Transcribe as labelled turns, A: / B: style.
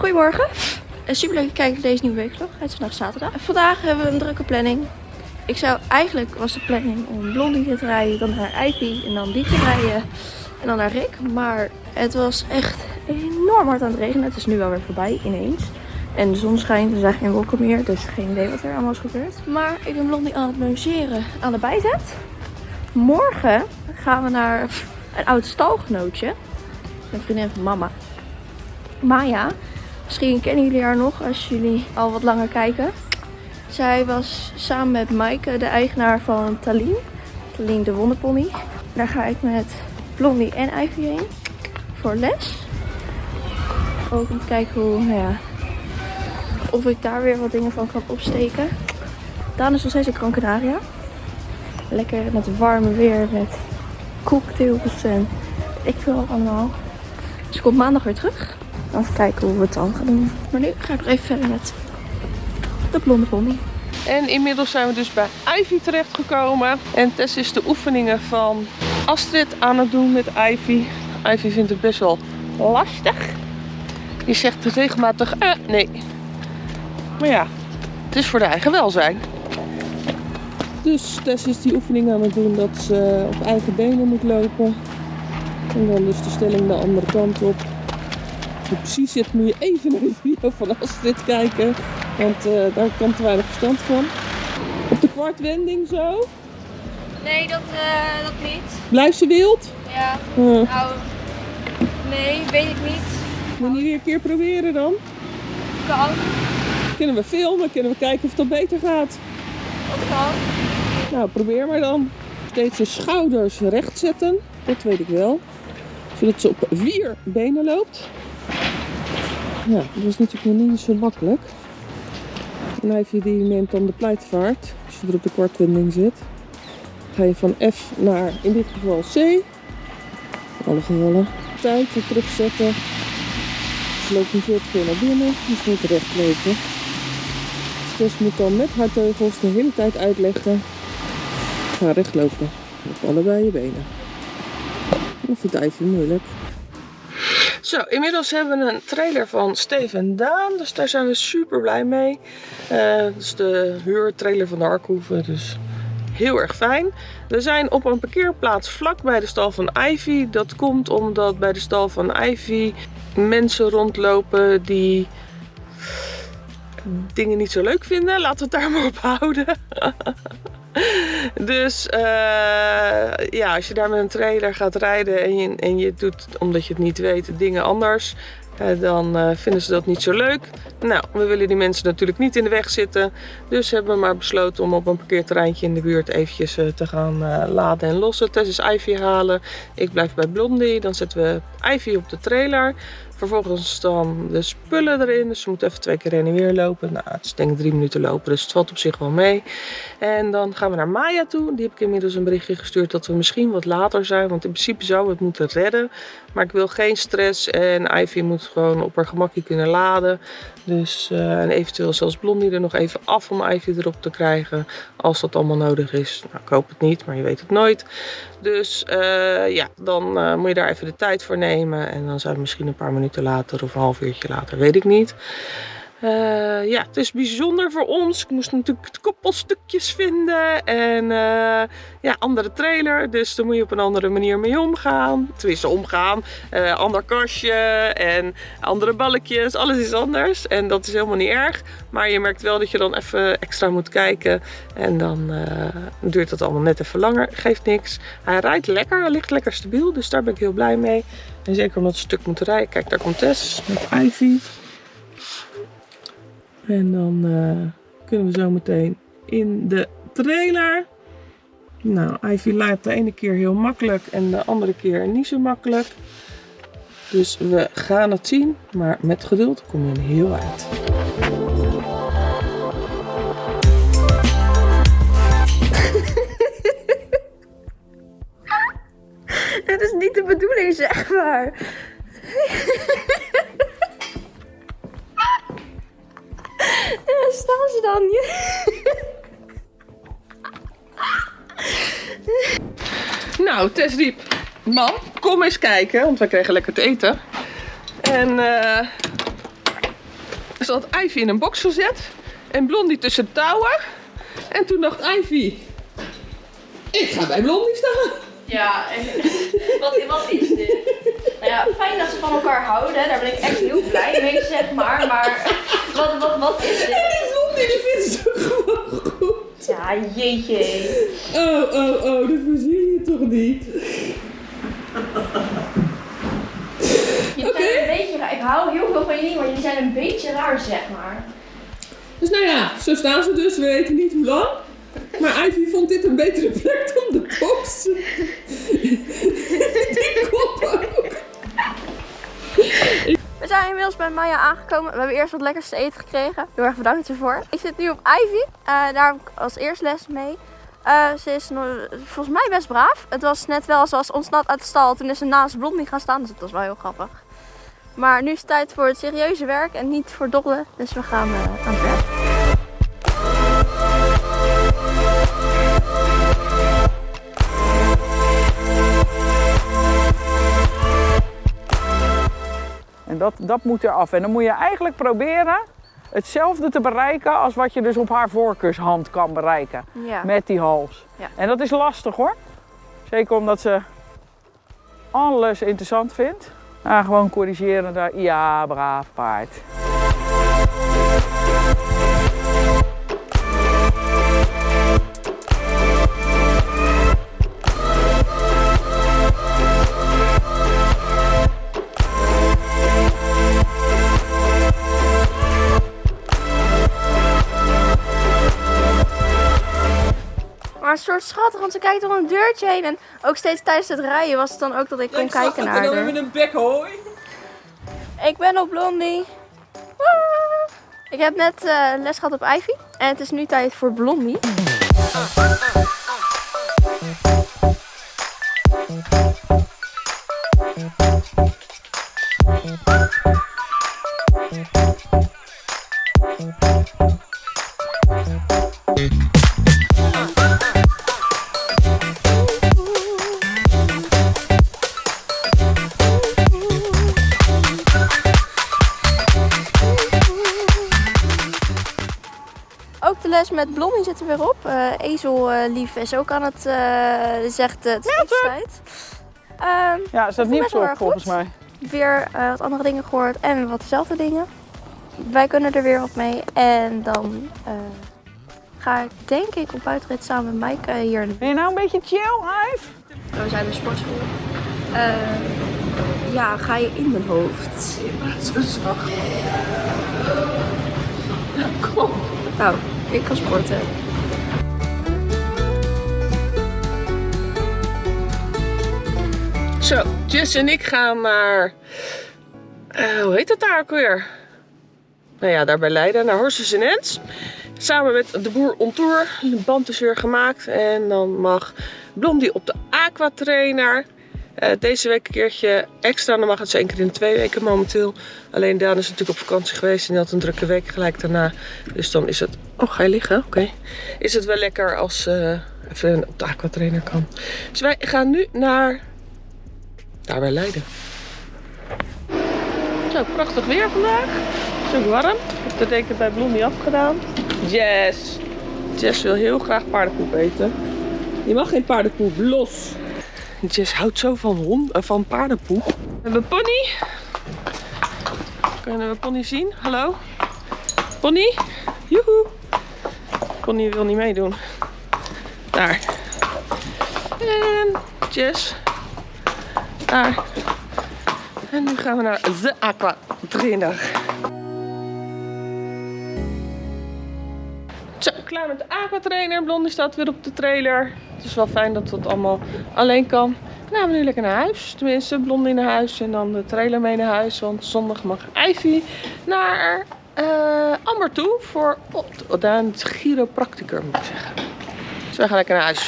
A: Goedemorgen. Uh, super leuk kijken naar deze nieuwe weekvlog. Het is vandaag zaterdag. Vandaag hebben we een drukke planning. Ik zou eigenlijk was de planning om Blondie te rijden, dan naar Ivy en dan die te rijden en dan naar Rick. Maar het was echt enorm hard aan het regenen. Het is nu wel weer voorbij ineens. En de zon schijnt, er zijn geen wolken meer, dus geen idee wat er allemaal is gebeurd. Maar ik ben Blondie aan het logeren aan de bijzet. Morgen gaan we naar een oud stalgenootje. Een vriendin van mama. Maya. Misschien kennen jullie haar nog als jullie al wat langer kijken. Zij was samen met Maaike de eigenaar van Talien. Talien de wonderpony. Daar ga ik met Blondie en Ivy heen. Voor les. Ook om te kijken hoe, nou ja, of ik daar weer wat dingen van kan opsteken. Daan is nog steeds in Gran. Lekker met warme weer, met cocktails en ik wil allemaal. Dus ik kom maandag weer terug. Even kijken hoe we het dan gaan doen. Maar nu ga ik nog even verder met de blonde pony.
B: En inmiddels zijn we dus bij Ivy terechtgekomen. En Tess is de oefeningen van Astrid aan het doen met Ivy. Ivy vindt het best wel lastig. Die zegt regelmatig, eh, nee. Maar ja, het is voor de eigen welzijn. Dus Tess is die oefening aan het doen dat ze op eigen benen moet lopen. En dan dus de stelling de andere kant op. Precies zit moet je even naar de video van Astrid kijken. Want uh, daar kan te weinig verstand van. Op de kwartwending zo.
A: Nee, dat, uh, dat niet.
B: Blijft ze wild?
A: Ja. Uh. Nou, nee, weet ik niet.
B: Moet je weer een keer proberen dan?
A: Kan.
B: Kunnen we filmen, kunnen we kijken of het dan beter gaat.
A: Dat kan.
B: Nou, probeer maar dan. Steeds de schouders recht zetten. Dat weet ik wel. Zodat ze op vier benen loopt. Ja, dat is natuurlijk nog niet zo makkelijk. En Ivy die neemt dan de pleitvaart. Als je er op de kwartwending zit. Ga je van F naar, in dit geval C. Alle gevallen. Tijd weer terugzetten. Ze loopt niet veel te veel naar binnen. Dus moet recht lopen. Tess moet dan met haar teugels de hele tijd uitleggen. Ga recht lopen. Op allebei je benen. Dat vindt Ivy moeilijk. Zo, inmiddels hebben we een trailer van Steven Daan. Dus daar zijn we super blij mee. Uh, dat is de huurtrailer van de Arkhoeven. Dus heel erg fijn. We zijn op een parkeerplaats vlak bij de stal van Ivy. Dat komt omdat bij de stal van Ivy mensen rondlopen die dingen niet zo leuk vinden. Laten we het daar maar op houden. dus uh, ja, als je daar met een trailer gaat rijden en je, en je doet, omdat je het niet weet, dingen anders. Uh, dan uh, vinden ze dat niet zo leuk. Nou, we willen die mensen natuurlijk niet in de weg zitten. Dus hebben we maar besloten om op een parkeerterreintje in de buurt eventjes te gaan laden en lossen. Tess is Ivy halen. Ik blijf bij Blondie. Dan zetten we Ivy op de trailer. Vervolgens dan de spullen erin. Dus ze moet even twee keer heen en weer lopen. Nou, het is denk ik drie minuten lopen, dus het valt op zich wel mee. En dan gaan we naar Maya toe. Die heb ik inmiddels een berichtje gestuurd dat we misschien wat later zijn. Want in principe zou we het moeten redden. Maar ik wil geen stress en Ivy moet gewoon op haar gemakje kunnen laden. Dus uh, en eventueel zelfs Blondie er nog even af om Ivy erop te krijgen. Als dat allemaal nodig is. Nou, ik hoop het niet, maar je weet het nooit. Dus uh, ja, dan uh, moet je daar even de tijd voor nemen. En dan zijn we misschien een paar minuten later of een half uurtje later, weet ik niet. Uh, ja, het is bijzonder voor ons. Ik moest natuurlijk koppelstukjes vinden en uh, ja, andere trailer. Dus daar moet je op een andere manier mee omgaan. Tenminste, omgaan. Uh, ander kastje en andere balkjes. Alles is anders en dat is helemaal niet erg. Maar je merkt wel dat je dan even extra moet kijken. En dan duurt dat allemaal net even langer. Geeft niks. Hij rijdt lekker, hij ligt lekker stabiel. Dus daar ben ik heel blij mee. En zeker omdat een stuk moeten rijden. Kijk, daar komt Tess met Ivy. En dan uh, kunnen we zo meteen in de trailer. Nou, Ivy laat de ene keer heel makkelijk en de andere keer niet zo makkelijk. Dus we gaan het zien, maar met geduld kom je er heel uit.
A: Het is niet de bedoeling, zeg maar. Staan ze dan?
B: nou, Tess riep, mam, kom eens kijken, want wij kregen lekker te eten. En uh, Ze had Ivy in een box gezet en Blondie tussen de touwen. En toen dacht Ivy, ik ga bij Blondie staan.
A: Ja, en wat, wat is dit? Nou ja, fijn dat ze van elkaar houden, daar ben ik echt heel blij mee, zeg maar. Maar wat, wat, wat is dit?
B: Die vindt ze gewoon goed.
A: Ja, jeetje.
B: Oh, oh, oh, dat verzin je toch niet?
A: Je zijn een beetje raar. Ik hou heel veel van jullie, maar jullie zijn een beetje raar, zeg maar.
B: Dus nou ja, zo staan ze dus. We weten niet hoe lang. Maar Ivy vond dit een betere plek dan de box. Die kop ook.
A: Zijn inmiddels bij Maya aangekomen. We hebben eerst wat lekkers te eten gekregen. Heel erg bedankt ervoor. Ik zit nu op Ivy. Eh, daar heb ik als eerste les mee. Eh, ze is volgens mij best braaf. Het was net wel zoals ontsnapt uit de stal. Toen is ze naast Blondie gaan staan. Dus dat was wel heel grappig. Maar nu is het tijd voor het serieuze werk en niet voor dobbelen. Dus we gaan eh, aan het werk.
C: Dat, dat moet eraf. En dan moet je eigenlijk proberen hetzelfde te bereiken als wat je dus op haar voorkeurshand kan bereiken.
A: Ja.
C: Met die hals.
A: Ja.
C: En dat is lastig hoor. Zeker omdat ze alles interessant vindt. Nou, gewoon corrigeren daar. Ja, braaf paard.
A: Schattig, want ze kijkt door een deurtje heen. En ook steeds tijdens het rijden was het dan ook dat ik kon kijken naar
B: En dan
A: haar.
B: een bek hooi.
A: Ik ben op Blondie. Woe! Ik heb net eh, les gehad op Ivy. En het is nu tijd voor Blondie. Les met Blondie zit er weer op. Eh Ezel lief is ook aan het eh zegt eh, het is eetstijd. Ehm
C: Ja, staat
A: Best
C: niet
A: wel
C: op volgens
A: goed.
C: mij.
A: weer eh, wat andere dingen gehoord en wat dezelfde dingen. Wij kunnen er weer op mee. En dan eh, ga ik denk ik op buitenrit samen met Mike hier.
C: Ben je nou een beetje chill, Ive?
A: We zijn bij sportschool. Eh, ja, ga je in mijn hoofd.
B: Zo zacht. Kom.
A: Nou, ik ga sporten.
B: Zo, Jess en ik gaan naar... eh, hoe heet het daar ook weer? Nou ja, daar bij Leiden, naar Horses en Ends. Samen met de boer on tour. De band is weer gemaakt. En dan mag Blondie op de aquatrainer. Eh deze week een keertje extra. Dan mag het zo één keer in de twee weken momenteel. Alleen Daan is natuurlijk op vakantie geweest. En die had een drukke week gelijk daarna. Dus dan is het... Oh, ga je liggen? Oké. Is het wel lekker als ze even op de aquatrainer kan. Dus wij gaan nu naar daar bij Leiden. Zo, prachtig weer vandaag. Het is ook warm. Ik heb de deken bij Blondie afgedaan. Jess. Jess wil heel graag paardenpoep eten. Je mag geen paardenpoep, los. Jess houdt zo van, hond, eh, van paardenpoep. We hebben Pony. Kunnen we Pony zien? Hallo? Pony? Joehoe. Pony wil niet meedoen. Daar. En Jess. Daar. En nu gaan we naar de aqua trainer. Klaar met de aqua trainer. Blondie staat weer op de trailer. Het is wel fijn dat dat allemaal alleen kan. Dan gaan we nu lekker naar huis. Tenminste, Blondie naar huis en dan de trailer mee naar huis. Want zondag mag Ivy naar eh Amber toe voor oh, een moet ik zeggen. Dus wij gaan lekker naar huis.